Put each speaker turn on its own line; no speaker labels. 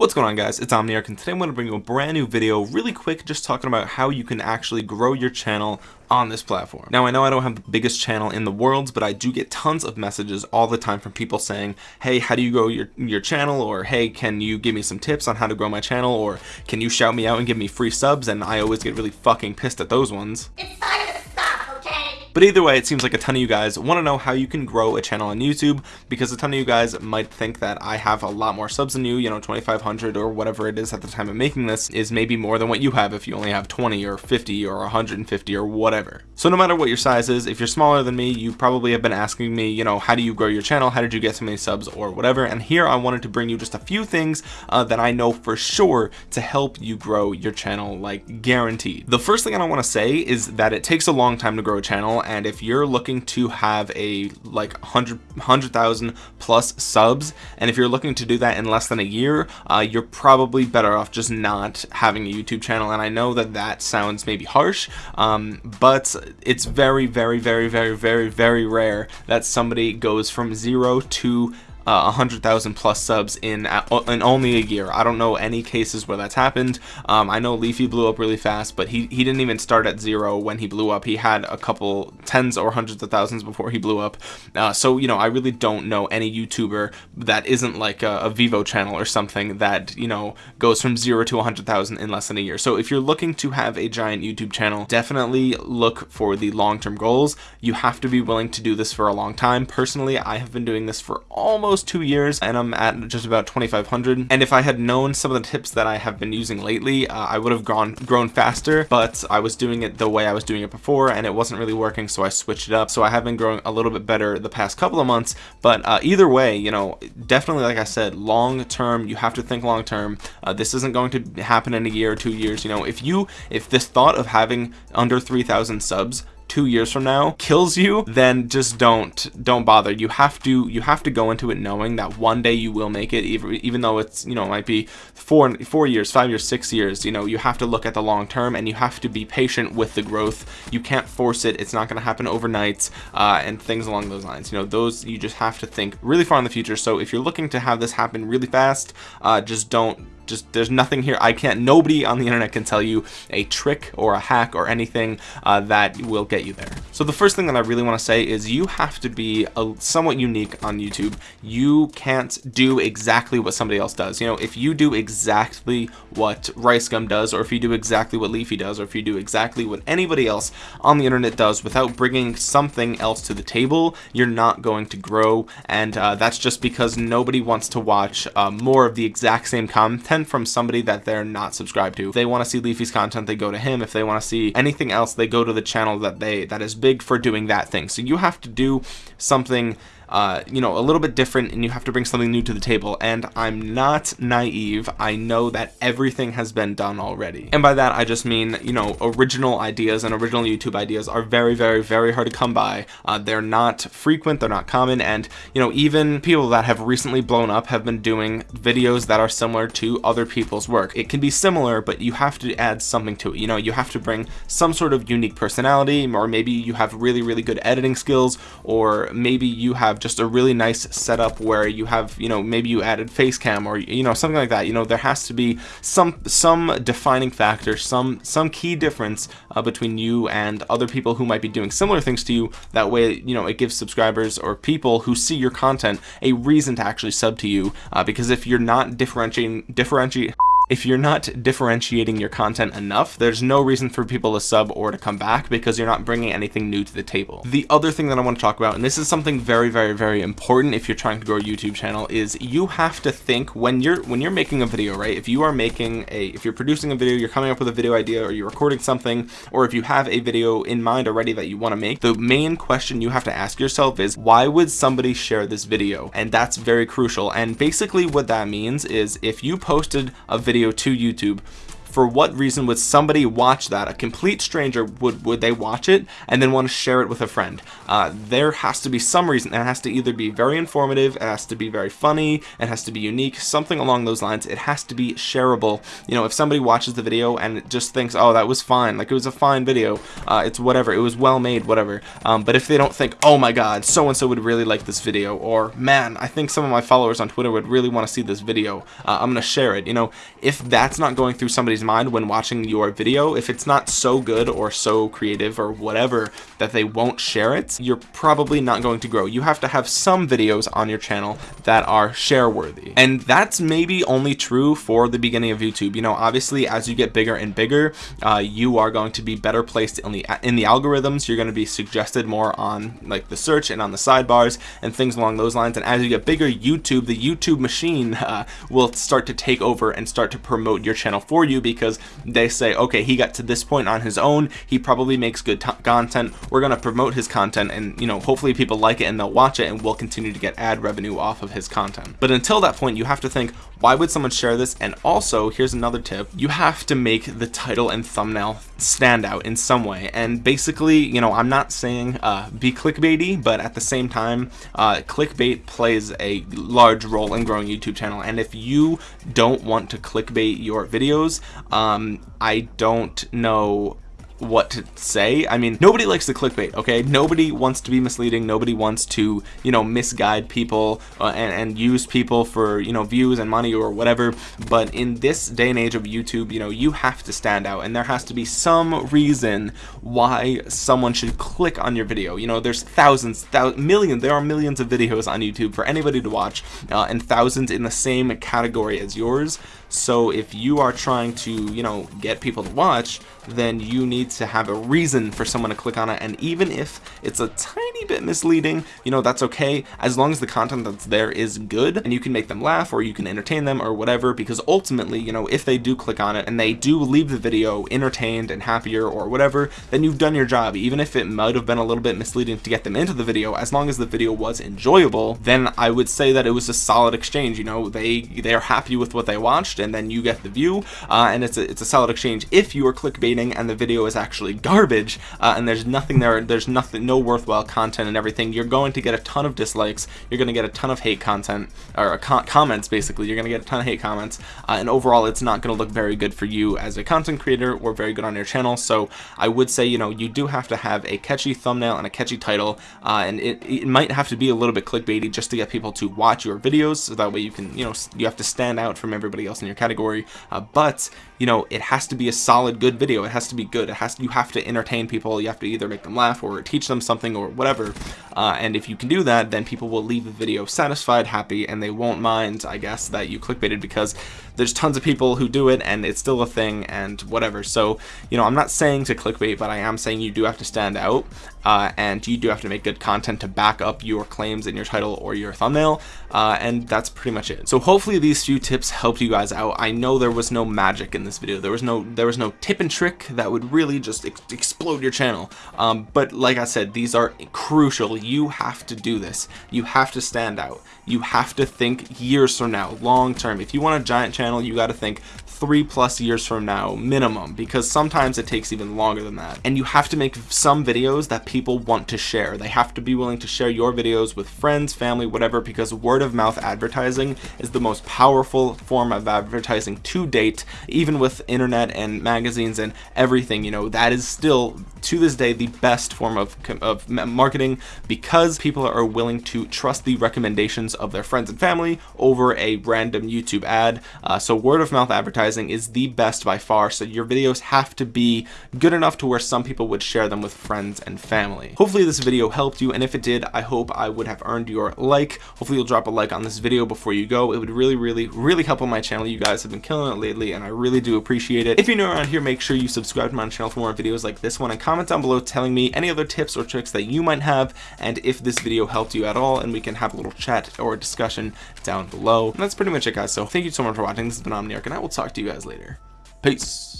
What's going on guys, it's Omniarch and today I'm going to bring you a brand new video really quick just talking about how you can actually grow your channel on this platform. Now I know I don't have the biggest channel in the world, but I do get tons of messages all the time from people saying, hey, how do you grow your, your channel? Or hey, can you give me some tips on how to grow my channel? Or can you shout me out and give me free subs? And I always get really fucking pissed at those ones.
It's
But either way, it seems like a ton of you guys want to know how you can grow a channel on YouTube because a ton of you guys might think that I have a lot more subs than you, you know, 2,500 or whatever it is at the time of making this is maybe more than what you have if you only have 20 or 50 or 150 or whatever. So no matter what your size is, if you're smaller than me, you probably have been asking me, you know, how do you grow your channel? How did you get so many subs or whatever? And here I wanted to bring you just a few things uh, that I know for sure to help you grow your channel, like guaranteed. The first thing I want to say is that it takes a long time to grow a channel. And if you're looking to have a like 100 100,000 plus subs and if you're looking to do that in less than a year uh, you're probably better off just not having a YouTube channel and I know that that sounds maybe harsh um, but it's very very very very very very rare that somebody goes from zero to uh, 100,000 plus subs in in only a year. I don't know any cases where that's happened. Um, I know Leafy blew up really fast, but he, he didn't even start at zero when he blew up. He had a couple tens or hundreds of thousands before he blew up. Uh, so, you know, I really don't know any YouTuber that isn't like a, a Vevo channel or something that, you know, goes from zero to 100,000 in less than a year. So if you're looking to have a giant YouTube channel, definitely look for the long-term goals. You have to be willing to do this for a long time. Personally, I have been doing this for almost almost two years and I'm at just about 2500 and if I had known some of the tips that I have been using lately uh, I would have gone grown faster but I was doing it the way I was doing it before and it wasn't really working so I switched it up. So I have been growing a little bit better the past couple of months but uh, either way you know definitely like I said long term you have to think long term. Uh, this isn't going to happen in a year or two years you know. If you if this thought of having under 3,000 subs two years from now kills you then just don't don't bother. You have to you have to go into it knowing that one day you will make it even, even though it's you know might be four four years five years six years you know you have to look at the long term and you have to be patient with the growth. You can't force it. It's not going to happen overnight uh, and things along those lines. You know those you just have to think really far in the future. So if you're looking to have this happen really fast uh, just don't just there's nothing here. I can't nobody on the internet can tell you a trick or a hack or anything uh, that will get you there. So the first thing that I really want to say is you have to be a, somewhat unique on YouTube. You can't do exactly what somebody else does. You know if you do exactly what RiceGum does or if you do exactly what Leafy does or if you do exactly what anybody else on the internet does without bringing something else to the table you're not going to grow. And uh, that's just because nobody wants to watch uh, more of the exact same content content from somebody that they're not subscribed to. If they want to see Leafy's content, they go to him. If they want to see anything else, they go to the channel that they that is big for doing that thing. So you have to do something uh, you know, a little bit different and you have to bring something new to the table. And I'm not naive. I know that everything has been done already. And by that, I just mean, you know, original ideas and original YouTube ideas are very, very, very hard to come by. Uh, they're not frequent. They're not common. And, you know, even people that have recently blown up have been doing videos that are similar to other people's work. It can be similar, but you have to add something to it. You know, you have to bring some sort of unique personality, or maybe you have really, really good editing skills, or maybe you have just a really nice setup where you have you know maybe you added face cam or you know something like that. You know there has to be some some defining factor some some key difference uh, between you and other people who might be doing similar things to you. That way you know it gives subscribers or people who see your content a reason to actually sub to you uh, because if you're not differentiating differentiate if you're not differentiating your content enough, there's no reason for people to sub or to come back because you're not bringing anything new to the table. The other thing that I want to talk about, and this is something very, very, very important if you're trying to grow a YouTube channel, is you have to think when you're when you're making a video, right? If you are making a, if you're producing a video, you're coming up with a video idea, or you're recording something, or if you have a video in mind already that you want to make, the main question you have to ask yourself is, why would somebody share this video? And that's very crucial. And basically what that means is if you posted a video video to YouTube for what reason would somebody watch that? A complete stranger would would they watch it and then want to share it with a friend? Uh, there has to be some reason it has to either be very informative it has to be very funny it has to be unique something along those lines. It has to be shareable. You know if somebody watches the video and just thinks oh that was fine like it was a fine video uh, it's whatever it was well made whatever. Um, but if they don't think oh my god so and so would really like this video or man I think some of my followers on Twitter would really want to see this video uh, I'm gonna share it you know if that's not going through somebody's mind when watching your video. If it's not so good or so creative or whatever that they won't share it you're probably not going to grow. You have to have some videos on your channel that are share worthy and that's maybe only true for the beginning of YouTube. You know obviously as you get bigger and bigger uh, you are going to be better placed in the in the algorithms. You're going to be suggested more on like the search and on the sidebars and things along those lines. And as you get bigger YouTube the YouTube machine uh, will start to take over and start to promote your channel for you because they say okay he got to this point on his own. He probably makes good content. We're going to promote his content and you know hopefully people like it and they'll watch it and we'll continue to get ad revenue off of his content. But until that point you have to think why would someone share this? And also here's another tip. You have to make the title and thumbnail stand out in some way. And basically you know I'm not saying uh, be clickbaity but at the same time uh, clickbait plays a large role in growing YouTube channel. And if you don't want to clickbait your videos um, I don't know what to say. I mean nobody likes the clickbait okay? Nobody wants to be misleading. Nobody wants to you know misguide people uh, and, and use people for you know views and money or whatever. But in this day and age of YouTube you know you have to stand out. And there has to be some reason why someone should click on your video. You know there's thousands thousands millions there are millions of videos on YouTube for anybody to watch uh, and thousands in the same category as yours so if you are trying to you know get people to watch then you need to have a reason for someone to click on it. And even if it's a tiny bit misleading you know that's okay. As long as the content that's there is good and you can make them laugh or you can entertain them or whatever because ultimately you know if they do click on it and they do leave the video entertained and happier or whatever then you've done your job. Even if it might have been a little bit misleading to get them into the video as long as the video was enjoyable then I would say that it was a solid exchange. You know they they're happy with what they watched and then you get the view uh, and it's a, it's a solid exchange if you are clickbaiting and the video is actually garbage uh, and there's nothing there there's nothing no worthwhile content and everything you're going to get a ton of dislikes you're going to get a ton of hate content or comments basically you're going to get a ton of hate comments uh, and overall it's not going to look very good for you as a content creator or very good on your channel so I would say you know you do have to have a catchy thumbnail and a catchy title uh, and it, it might have to be a little bit clickbaity just to get people to watch your videos so that way you can you know you have to stand out from everybody else in your category uh, but you know it has to be a solid good video. It has to be good. It has to, you have to entertain people. You have to either make them laugh or teach them something or whatever. Uh, and if you can do that then people will leave the video satisfied happy and they won't mind I guess that you clickbaited because there's tons of people who do it and it's still a thing and whatever. So you know I'm not saying to clickbait but I am saying you do have to stand out uh, and you do have to make good content to back up your claims in your title or your thumbnail uh, and that's pretty much it. So hopefully these few tips helped you guys out. I know there was no magic in this video. There was no there was no tip and trick that would really just ex explode your channel. Um, but like I said these are crucial. You have to do this. You have to stand out. You have to think years from now long term. If you want a giant channel you got to think three plus years from now minimum because sometimes it takes even longer than that. And you have to make some videos that people want to share. They have to be willing to share your videos with friends family whatever because word of mouth advertising is the most powerful form of advertising to date even with internet and magazines and everything you know that is still to this day the best form of, of marketing because people are willing to trust the recommendations of their friends and family over a random YouTube ad. Uh, so word of mouth advertising is the best by far. So your videos have to be good enough to where some people would share them with friends and family. Hopefully this video helped you and if it did I hope I would have earned your like. Hopefully you'll drop a like on this video before you go. It would really really really help on my channel. You guys have been killing it lately and I really do appreciate it. If you're new around here make sure you subscribe to my channel for more videos like this one and comment down below telling me any other tips or tricks that you might have and if this video helped you at all and we can have a little chat or discussion down below. And that's pretty much it guys. So thank you so much for watching. This has been Omniarch and I will talk to you guys later. Peace